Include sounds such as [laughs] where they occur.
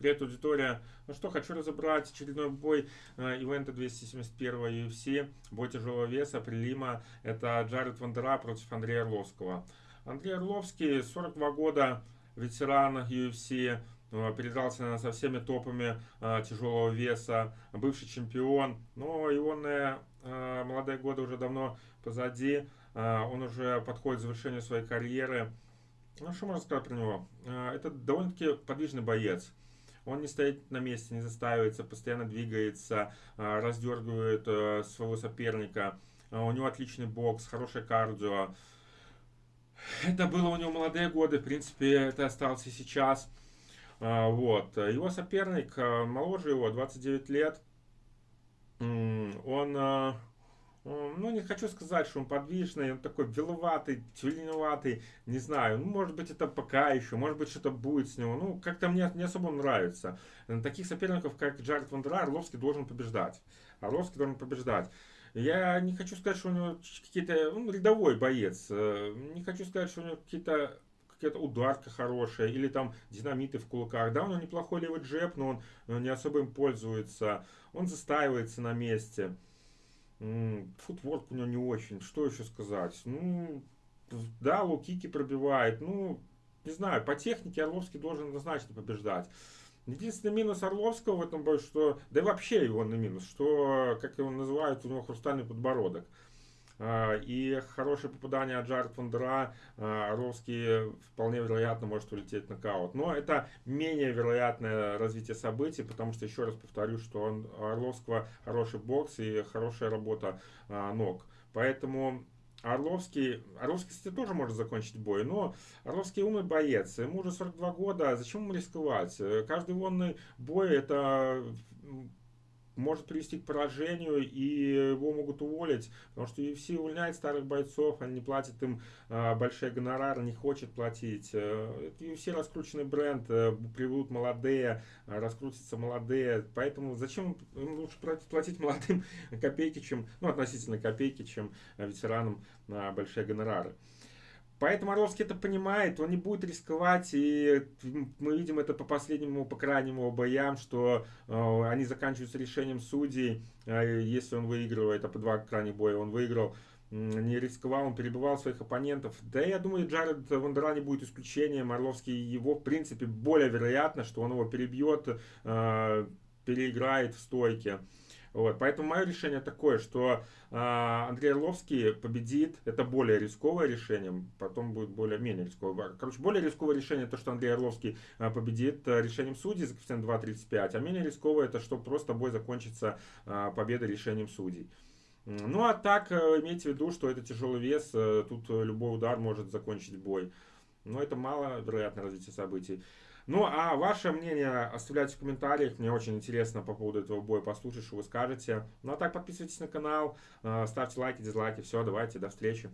Привет, аудитория. Ну что, хочу разобрать очередной бой э, ивента 271 UFC. Бой тяжелого веса, прилима. Это Джаред Вандера против Андрея Орловского. Андрей Орловский, 42 года, ветеран UFC, э, передрался со всеми топами э, тяжелого веса, бывший чемпион. Но его э, молодые годы уже давно позади. Он уже подходит к завершению своей карьеры. Ну, что можно сказать про него? Это довольно-таки подвижный боец. Он не стоит на месте, не застаивается, постоянно двигается, а, раздергивает э, своего соперника. А, у него отличный бокс, хорошее кардио. Это было у него молодые годы, в принципе, это осталось и сейчас. А, вот. Его соперник, моложе его, 29 лет, он ну, не хочу сказать, что он подвижный, он такой беловатый, тюленеватый, не знаю, ну, может быть, это пока еще, может быть, что-то будет с него, ну, как-то мне не особо нравится. Таких соперников, как Джаред Вандера, Орловский должен побеждать. Орловский должен побеждать. Я не хочу сказать, что у него какие-то, ну, рядовой боец, э, не хочу сказать, что у него какие-то какая-то ударка хорошая, или там динамиты в кулаках. Да, у него неплохой левый джеб, но он не особо им пользуется. Он застаивается на месте. Футворк у него не очень. Что еще сказать? Ну, да, лукики пробивает. Ну, не знаю, по технике Орловский должен однозначно побеждать. Единственный минус Орловского в этом бою, что, да и вообще его на минус, что, как его называют, у него хрустальный подбородок. А, и хорошее попадание от Джаред Фондера а, Орловский вполне вероятно может улететь в нокаут. Но это менее вероятное развитие событий, потому что, еще раз повторю, что он, у Орловского хороший бокс и хорошая работа а, ног. Поэтому Орловский, Орловский, кстати, тоже может закончить бой, но Орловский умный боец, ему уже 42 года, зачем ему рисковать? Каждый вонный бой это может привести к поражению, и его могут уволить, потому что UFC увольняет старых бойцов, они не платят им э, большие гонорары, не хочет платить. Э, UFC раскрученный бренд, э, молодые, э, раскрутятся молодые, поэтому зачем им лучше платить молодым [laughs] копейки, чем, ну, относительно копейки, чем ветеранам э, большие гонорары. Поэтому Орловский это понимает, он не будет рисковать, и мы видим это по последнему, по крайнему боям, что э, они заканчиваются решением судей, э, если он выигрывает, а по два крайних боя он выиграл, не рисковал, он перебивал своих оппонентов. Да я думаю, Джаред Вандера не будет исключением. Орловский его, в принципе, более вероятно, что он его перебьет, э, переиграет в стойке. Вот, поэтому мое решение такое, что э, Андрей Орловский победит, это более рисковое решение, потом будет более-менее рисковое. Короче, более рисковое решение то, что Андрей Орловский э, победит решением судей за коэффициент 2.35, а менее рисковое это, что просто бой закончится э, победой решением судей. Ну а так, э, имейте в виду, что это тяжелый вес, э, тут любой удар может закончить бой. Но это мало вероятное развитие событий. Ну, а ваше мнение оставляйте в комментариях. Мне очень интересно по поводу этого боя послушать, что вы скажете. Ну, а так подписывайтесь на канал, э, ставьте лайки, дизлайки. Все, давайте, до встречи.